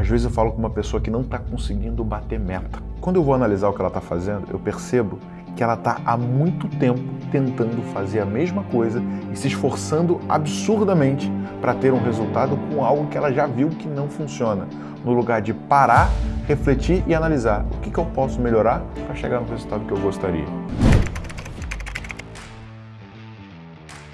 Às vezes eu falo com uma pessoa que não está conseguindo bater meta. Quando eu vou analisar o que ela está fazendo, eu percebo que ela está há muito tempo tentando fazer a mesma coisa e se esforçando absurdamente para ter um resultado com algo que ela já viu que não funciona. No lugar de parar, refletir e analisar o que, que eu posso melhorar para chegar no resultado que eu gostaria.